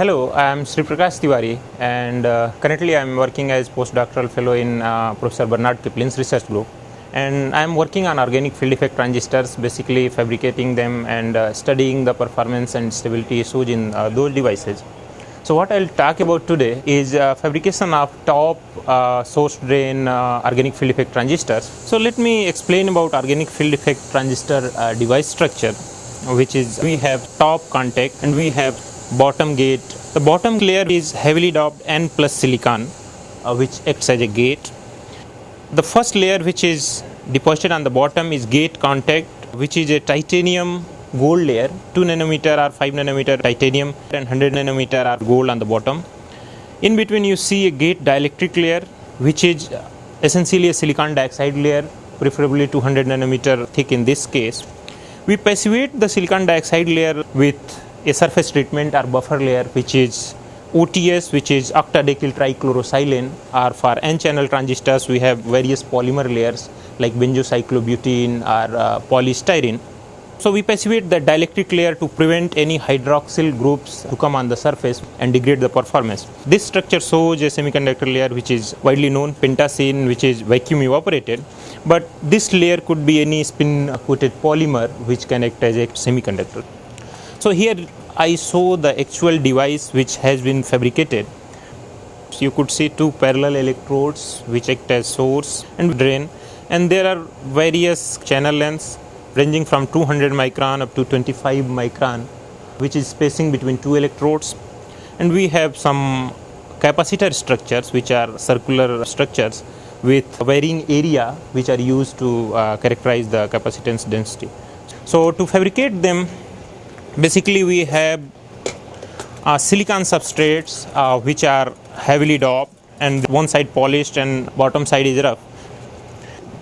Hello, I am Sri Prakash Tiwari and uh, currently I am working as postdoctoral fellow in uh, Professor Bernard Kippelen's research group and I am working on organic field effect transistors basically fabricating them and uh, studying the performance and stability issues in uh, those devices. So what I'll talk about today is uh, fabrication of top uh, source drain organic field effect transistors. So let me explain about organic field effect transistor device structure which is we have top contact and we have bottom gate. The bottom layer is heavily doped N plus silicon uh, which acts as a gate. The first layer which is deposited on the bottom is gate contact which is a titanium gold layer 2 nanometer or 5 nanometer titanium and 100 nanometer are gold on the bottom. In between you see a gate dielectric layer which is essentially a silicon dioxide layer preferably 200 nanometer thick in this case. We passivate the silicon dioxide layer with a surface treatment or buffer layer which is OTS which is octadecyl trichlorosilane or for n channel transistors we have various polymer layers like benzocyclobutene or uh, polystyrene. So we passivate the dielectric layer to prevent any hydroxyl groups to come on the surface and degrade the performance. This structure shows a semiconductor layer which is widely known pentacene which is vacuum evaporated but this layer could be any spin coated polymer which can act as a semiconductor. So here I show the actual device which has been fabricated. You could see two parallel electrodes which act as source and drain and there are various channel lengths ranging from 200 micron up to 25 micron which is spacing between two electrodes and we have some capacitor structures which are circular structures with varying area which are used to uh, characterize the capacitance density. So to fabricate them basically we have uh, silicon substrates uh, which are heavily doped and one side polished and bottom side is rough.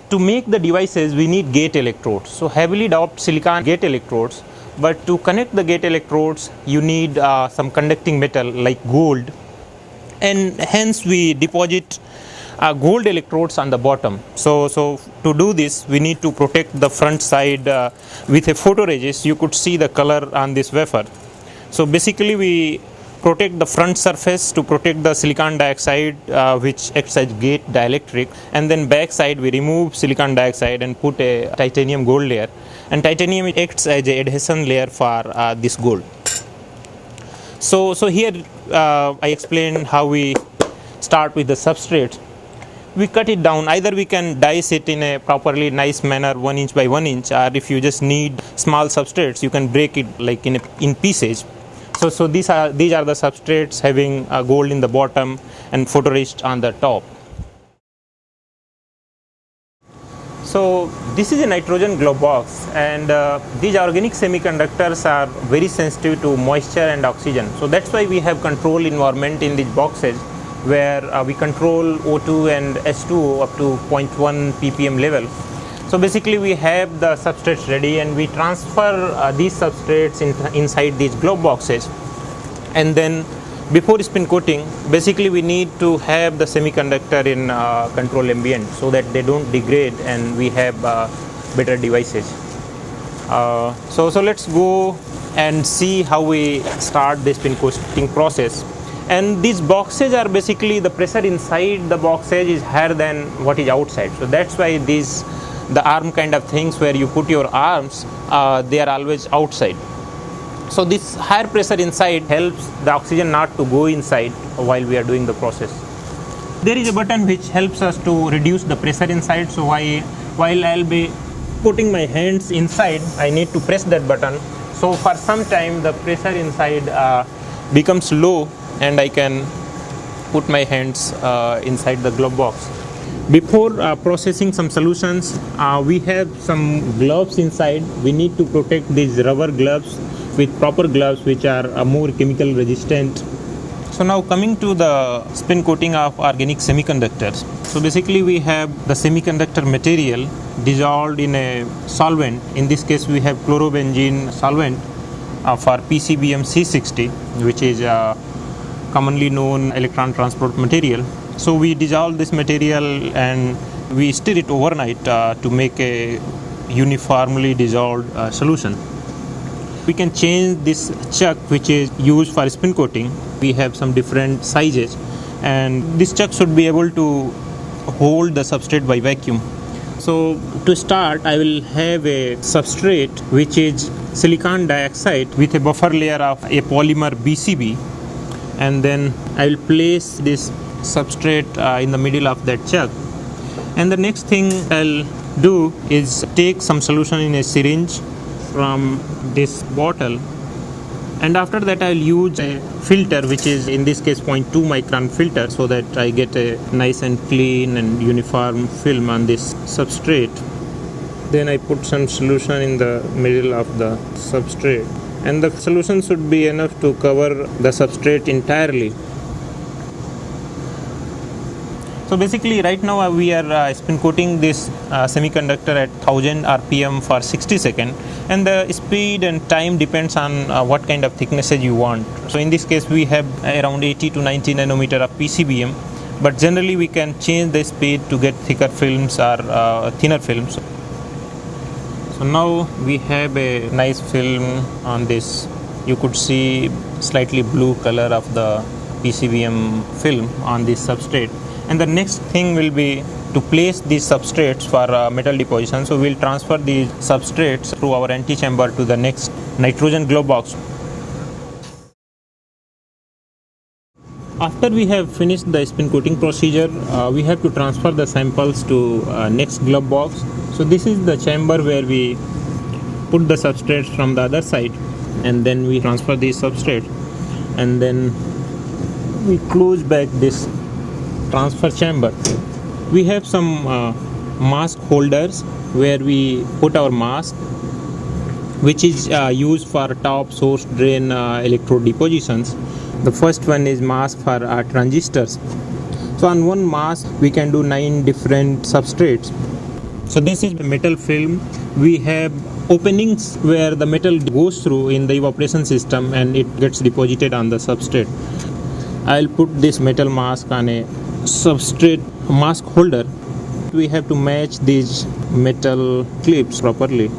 To make the devices we need gate electrodes. So heavily doped silicon gate electrodes but to connect the gate electrodes you need uh, some conducting metal like gold and hence we deposit uh, gold electrodes on the bottom. So, so to do this we need to protect the front side uh, with a photoresist you could see the color on this wafer. So basically we protect the front surface to protect the silicon dioxide uh, which acts as gate dielectric and then back side we remove silicon dioxide and put a titanium gold layer and titanium acts as a adhesion layer for uh, this gold. So, so here uh, I explained how we start with the substrate we cut it down. Either we can dice it in a properly nice manner one inch by one inch or if you just need small substrates you can break it like in a, in pieces. So so these are these are the substrates having uh, gold in the bottom and photoresist on the top. So this is a nitrogen glove box and uh, these organic semiconductors are very sensitive to moisture and oxygen. So that's why we have control environment in these boxes where uh, we control O2 and S2 up to 0.1 ppm level. So basically we have the substrates ready and we transfer uh, these substrates in, inside these glove boxes and then before spin coating basically we need to have the semiconductor in uh, control ambient so that they don't degrade and we have uh, better devices. Uh, so, so let's go and see how we start the spin coating process and these boxes are basically the pressure inside the boxes is higher than what is outside. So that's why these the arm kind of things where you put your arms uh, they are always outside. So this higher pressure inside helps the oxygen not to go inside while we are doing the process. There is a button which helps us to reduce the pressure inside. So I, while i'll be putting my hands inside i need to press that button. So for some time the pressure inside uh, becomes low and I can put my hands uh, inside the glove box. Before uh, processing some solutions, uh, we have some gloves inside. We need to protect these rubber gloves with proper gloves which are uh, more chemical resistant. So now coming to the spin coating of organic semiconductors. So basically we have the semiconductor material dissolved in a solvent. In this case we have chlorobenzene solvent uh, for PCBM C60 which is uh, commonly known electron transport material. So we dissolve this material and we stir it overnight uh, to make a uniformly dissolved uh, solution. we can change this chuck which is used for spin coating. We have some different sizes and this chuck should be able to hold the substrate by vacuum. So to start I will have a substrate which is silicon dioxide with a buffer layer of a polymer BCB and then I will place this substrate uh, in the middle of that chuck and the next thing I'll do is take some solution in a syringe from this bottle. And after that I'll use a filter which is in this case 0.2 micron filter so that I get a nice and clean and uniform film on this substrate. Then I put some solution in the middle of the substrate and the solution should be enough to cover the substrate entirely. So basically right now uh, we are uh, spin coating this uh, semiconductor at 1000 rpm for 60 seconds and the speed and time depends on uh, what kind of thicknesses you want. So in this case we have around 80 to 90 nanometer of PCBM but generally we can change the speed to get thicker films or uh, thinner films so now we have a nice film on this. You could see slightly blue color of the PCBM film on this substrate. And the next thing will be to place these substrates for uh, metal deposition. So we'll transfer these substrates through our antechamber to the next nitrogen glove box. After we have finished the spin coating procedure uh, we have to transfer the samples to uh, next glove box so this is the chamber where we put the substrates from the other side and then we transfer these substrate and then we close back this transfer chamber. We have some uh, mask holders where we put our mask which is uh, used for top source drain uh, electrode depositions the first one is mask for uh, transistors. So on one mask we can do nine different substrates so this is the metal film. We have openings where the metal goes through in the evaporation system and it gets deposited on the substrate. I'll put this metal mask on a substrate mask holder. We have to match these metal clips properly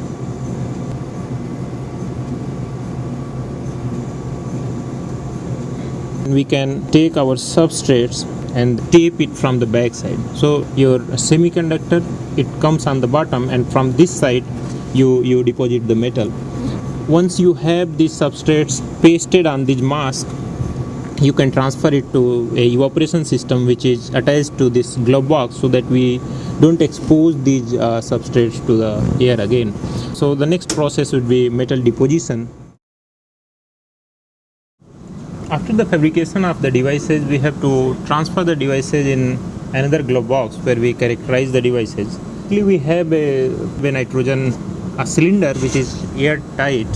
we can take our substrates and tape it from the back side so your semiconductor it comes on the bottom and from this side you you deposit the metal. Once you have these substrates pasted on this mask you can transfer it to a evaporation system which is attached to this glove box so that we don't expose these uh, substrates to the air again. So the next process would be metal deposition after the fabrication of the devices we have to transfer the devices in another glove box where we characterize the devices. We have a, nitrogen a cylinder which is airtight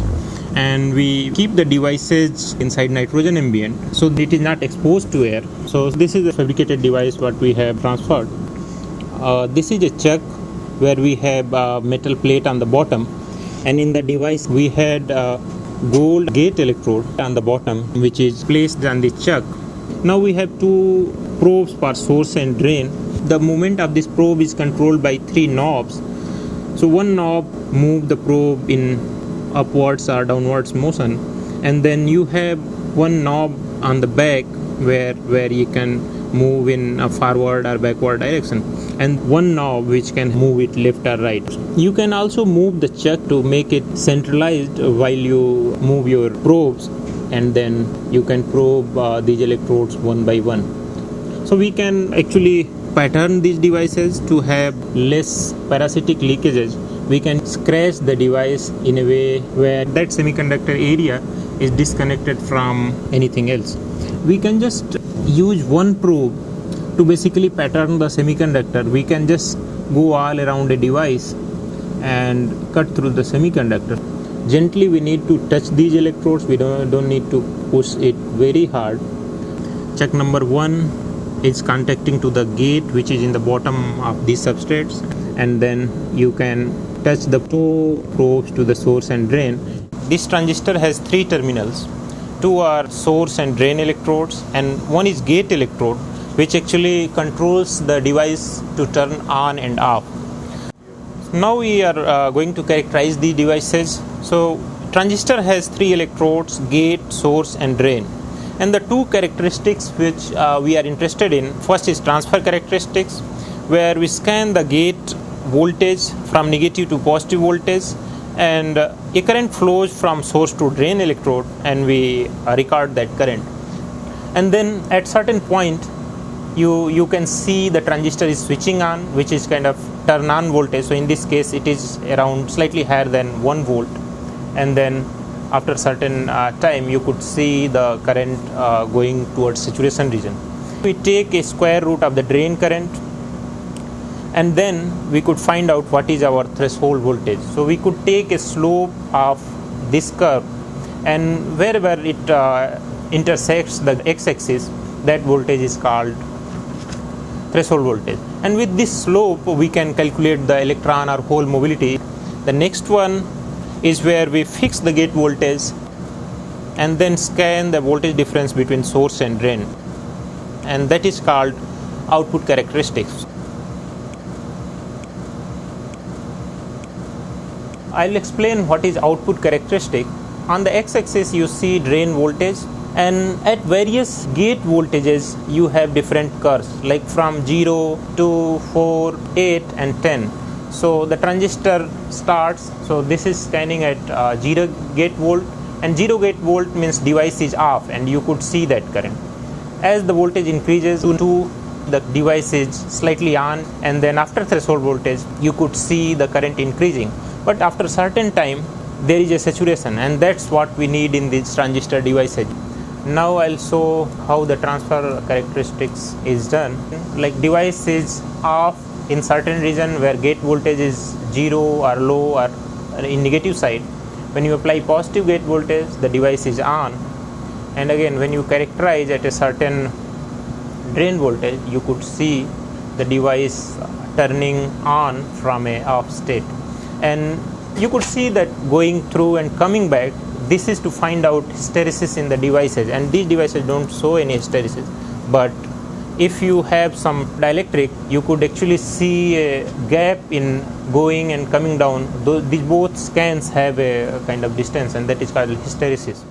and we keep the devices inside nitrogen ambient so it is not exposed to air. So this is a fabricated device what we have transferred. Uh, this is a chuck where we have a metal plate on the bottom and in the device we had a gold gate electrode on the bottom which is placed on the chuck. Now we have two probes for source and drain. The movement of this probe is controlled by three knobs. So one knob move the probe in upwards or downwards motion and then you have one knob on the back where where you can move in a forward or backward direction. And one knob which can move it left or right. You can also move the chuck to make it centralized while you move your probes. And then you can probe uh, these electrodes one by one. So we can actually pattern these devices to have less parasitic leakages. We can scratch the device in a way where that semiconductor area is disconnected from anything else. We can just use one probe to basically pattern the semiconductor. We can just go all around a device and cut through the semiconductor. Gently we need to touch these electrodes. We don't, don't need to push it very hard. Check number one is contacting to the gate which is in the bottom of these substrates. And then you can touch the two probes to the source and drain. This transistor has three terminals. Two are source and drain electrodes and one is gate electrode which actually controls the device to turn on and off. Now we are uh, going to characterize the devices. So transistor has three electrodes gate source and drain and the two characteristics which uh, we are interested in first is transfer characteristics where we scan the gate voltage from negative to positive voltage and uh, a current flows from source to drain electrode and we uh, record that current. And then at certain point you you can see the transistor is switching on which is kind of turn on voltage. So in this case it is around slightly higher than 1 volt. And then after certain uh, time you could see the current uh, going towards saturation region. We take a square root of the drain current and then we could find out what is our threshold voltage. So we could take a slope of this curve and wherever it uh, intersects the x-axis that voltage is called threshold voltage. And with this slope we can calculate the electron or hole mobility. The next one is where we fix the gate voltage and then scan the voltage difference between source and drain. And that is called output characteristics I'll explain what is output characteristic. On the x-axis you see drain voltage and at various gate voltages you have different curves like from 0 to 4 8 and 10 so the transistor starts so this is standing at uh, 0 gate volt and 0 gate volt means device is off and you could see that current. As the voltage increases to 2 the device is slightly on and then after threshold voltage you could see the current increasing but after certain time there is a saturation and that's what we need in this transistor devices now I'll show how the transfer characteristics is done. Like device is off in certain region where gate voltage is zero or low or in negative side. When you apply positive gate voltage the device is on. And again when you characterize at a certain drain voltage you could see the device turning on from a off state and you could see that going through and coming back this is to find out hysteresis in the devices. And these devices don't show any hysteresis. But if you have some dielectric you could actually see a gap in going and coming down. These both scans have a kind of distance and that is called hysteresis